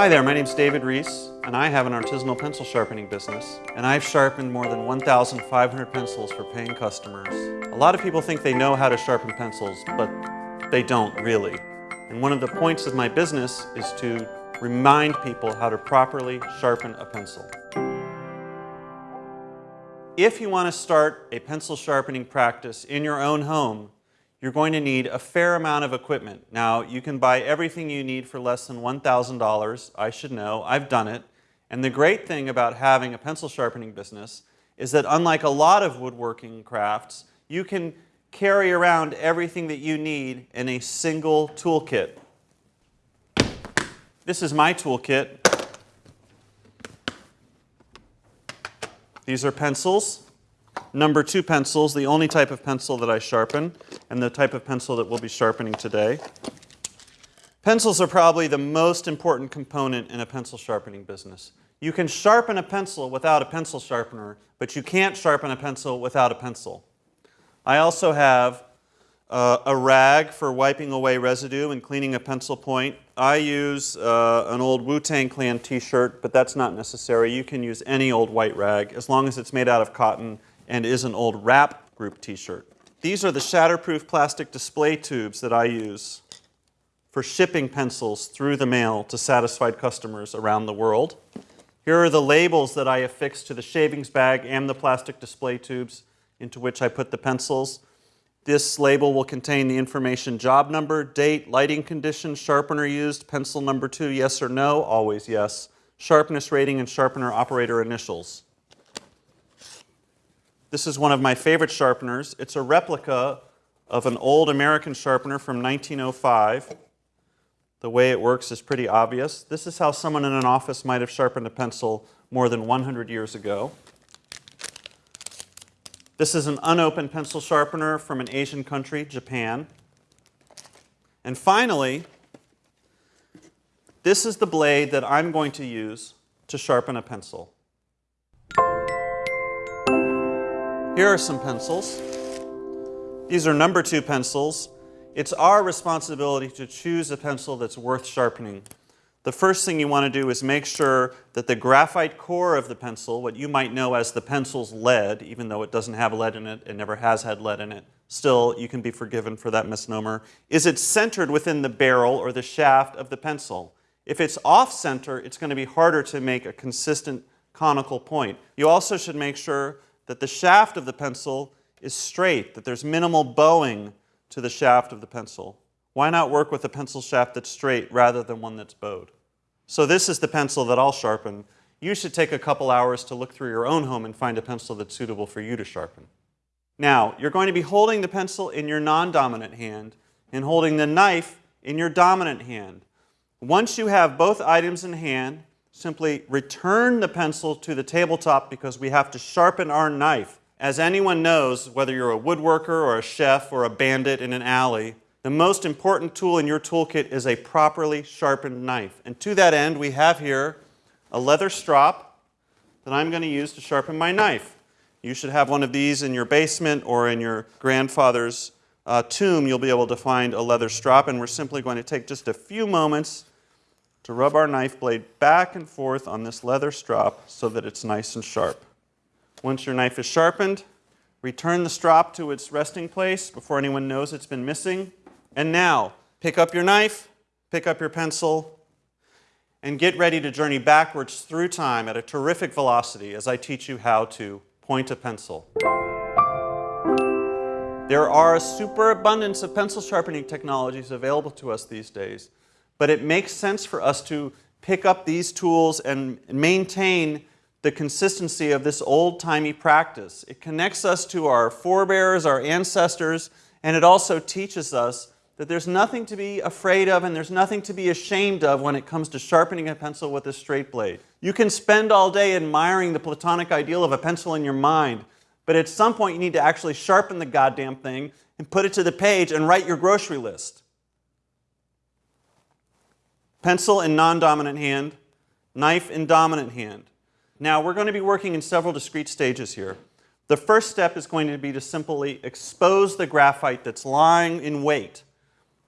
Hi there, my name's David Rees, and I have an artisanal pencil sharpening business, and I've sharpened more than 1,500 pencils for paying customers. A lot of people think they know how to sharpen pencils, but they don't really. And one of the points of my business is to remind people how to properly sharpen a pencil. If you want to start a pencil sharpening practice in your own home, you're going to need a fair amount of equipment. Now, you can buy everything you need for less than $1,000. I should know. I've done it. And the great thing about having a pencil sharpening business is that unlike a lot of woodworking crafts, you can carry around everything that you need in a single toolkit. This is my toolkit. These are pencils. Number two pencils, the only type of pencil that I sharpen, and the type of pencil that we'll be sharpening today. Pencils are probably the most important component in a pencil sharpening business. You can sharpen a pencil without a pencil sharpener, but you can't sharpen a pencil without a pencil. I also have uh, a rag for wiping away residue and cleaning a pencil point. I use uh, an old Wu-Tang Clan t-shirt, but that's not necessary. You can use any old white rag as long as it's made out of cotton and is an old rap group t-shirt. These are the shatterproof plastic display tubes that I use for shipping pencils through the mail to satisfied customers around the world. Here are the labels that I affix to the shavings bag and the plastic display tubes into which I put the pencils. This label will contain the information job number, date, lighting condition, sharpener used, pencil number two, yes or no, always yes, sharpness rating, and sharpener operator initials. This is one of my favorite sharpeners. It's a replica of an old American sharpener from 1905. The way it works is pretty obvious. This is how someone in an office might have sharpened a pencil more than 100 years ago. This is an unopened pencil sharpener from an Asian country, Japan. And finally, this is the blade that I'm going to use to sharpen a pencil. Here are some pencils. These are number two pencils. It's our responsibility to choose a pencil that's worth sharpening. The first thing you want to do is make sure that the graphite core of the pencil, what you might know as the pencil's lead, even though it doesn't have lead in it, it never has had lead in it, still you can be forgiven for that misnomer, is it centered within the barrel or the shaft of the pencil. If it's off center, it's going to be harder to make a consistent conical point. You also should make sure that the shaft of the pencil is straight, that there's minimal bowing to the shaft of the pencil. Why not work with a pencil shaft that's straight rather than one that's bowed? So this is the pencil that I'll sharpen. You should take a couple hours to look through your own home and find a pencil that's suitable for you to sharpen. Now, you're going to be holding the pencil in your non-dominant hand and holding the knife in your dominant hand. Once you have both items in hand, simply return the pencil to the tabletop because we have to sharpen our knife. As anyone knows, whether you're a woodworker or a chef or a bandit in an alley, the most important tool in your toolkit is a properly sharpened knife. And to that end, we have here a leather strop that I'm going to use to sharpen my knife. You should have one of these in your basement or in your grandfather's uh, tomb. You'll be able to find a leather strop, and we're simply going to take just a few moments to rub our knife blade back and forth on this leather strop so that it's nice and sharp. Once your knife is sharpened, return the strop to its resting place before anyone knows it's been missing. And now, pick up your knife, pick up your pencil, and get ready to journey backwards through time at a terrific velocity as I teach you how to point a pencil. There are a superabundance of pencil sharpening technologies available to us these days but it makes sense for us to pick up these tools and maintain the consistency of this old-timey practice. It connects us to our forebears, our ancestors, and it also teaches us that there's nothing to be afraid of and there's nothing to be ashamed of when it comes to sharpening a pencil with a straight blade. You can spend all day admiring the platonic ideal of a pencil in your mind, but at some point you need to actually sharpen the goddamn thing and put it to the page and write your grocery list. Pencil in non-dominant hand, knife in dominant hand. Now we're going to be working in several discrete stages here. The first step is going to be to simply expose the graphite that's lying in wait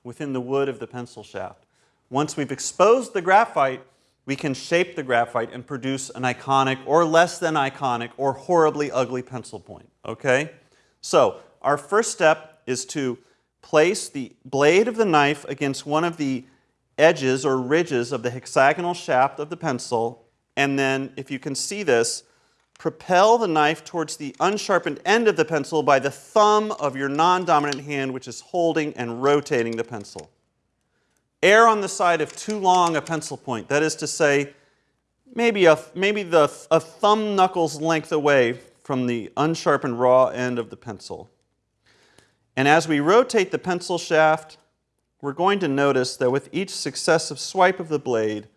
within the wood of the pencil shaft. Once we've exposed the graphite, we can shape the graphite and produce an iconic or less than iconic or horribly ugly pencil point, okay? So our first step is to place the blade of the knife against one of the edges or ridges of the hexagonal shaft of the pencil, and then, if you can see this, propel the knife towards the unsharpened end of the pencil by the thumb of your non-dominant hand, which is holding and rotating the pencil. Err on the side of too long a pencil point, that is to say, maybe, a, maybe the, a thumb knuckle's length away from the unsharpened raw end of the pencil. And as we rotate the pencil shaft, we're going to notice that with each successive swipe of the blade,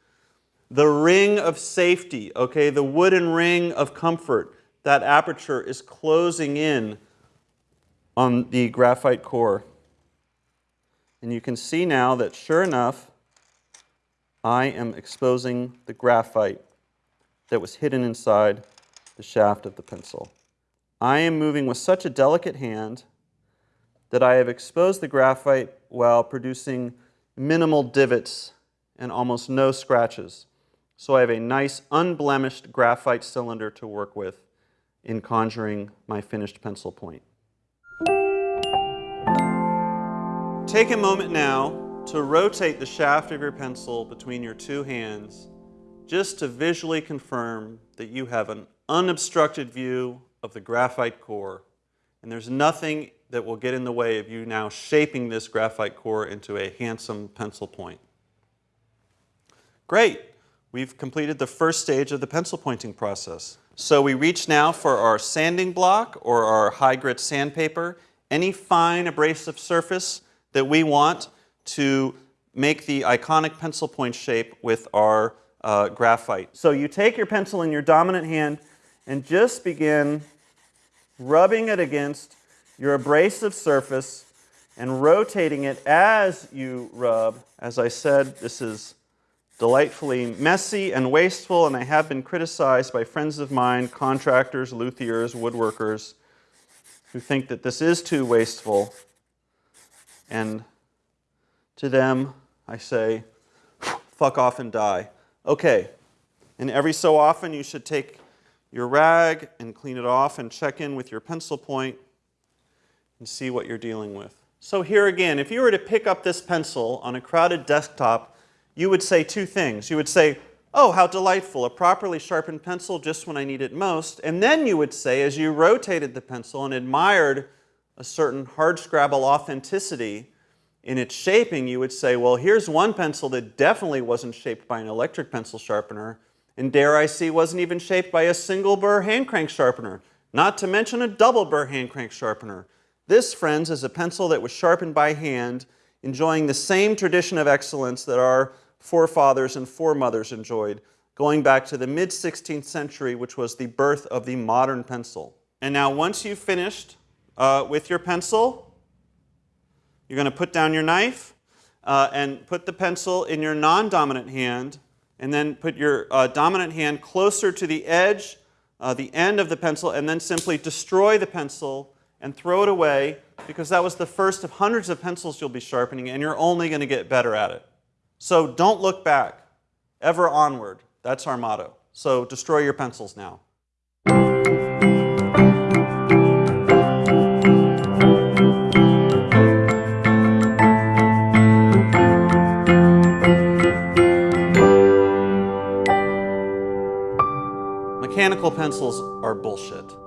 the ring of safety, okay, the wooden ring of comfort, that aperture is closing in on the graphite core. And you can see now that sure enough, I am exposing the graphite that was hidden inside the shaft of the pencil. I am moving with such a delicate hand that I have exposed the graphite while producing minimal divots and almost no scratches. So I have a nice unblemished graphite cylinder to work with in conjuring my finished pencil point. Take a moment now to rotate the shaft of your pencil between your two hands just to visually confirm that you have an unobstructed view of the graphite core and there's nothing that will get in the way of you now shaping this graphite core into a handsome pencil point. Great. We've completed the first stage of the pencil pointing process. So we reach now for our sanding block or our high grit sandpaper, any fine abrasive surface that we want to make the iconic pencil point shape with our uh, graphite. So you take your pencil in your dominant hand and just begin rubbing it against your abrasive surface and rotating it as you rub. As I said, this is delightfully messy and wasteful, and I have been criticized by friends of mine, contractors, luthiers, woodworkers, who think that this is too wasteful. And to them, I say, fuck off and die. Okay, and every so often you should take your rag and clean it off and check in with your pencil point and see what you're dealing with. So here again, if you were to pick up this pencil on a crowded desktop you would say two things. You would say, oh, how delightful, a properly sharpened pencil just when I need it most. And then you would say, as you rotated the pencil and admired a certain hardscrabble authenticity in its shaping, you would say, well, here's one pencil that definitely wasn't shaped by an electric pencil sharpener, and dare I see wasn't even shaped by a single burr hand crank sharpener, not to mention a double burr hand crank sharpener. This, friends, is a pencil that was sharpened by hand, enjoying the same tradition of excellence that our forefathers and foremothers enjoyed, going back to the mid 16th century, which was the birth of the modern pencil. And now, once you've finished uh, with your pencil, you're going to put down your knife uh, and put the pencil in your non dominant hand, and then put your uh, dominant hand closer to the edge, uh, the end of the pencil, and then simply destroy the pencil and throw it away because that was the first of hundreds of pencils you'll be sharpening, and you're only going to get better at it. So don't look back, ever onward. That's our motto. So destroy your pencils now. Mechanical pencils are bullshit.